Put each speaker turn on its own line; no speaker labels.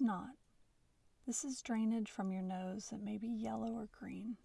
not. This is drainage from your nose that may be yellow or green.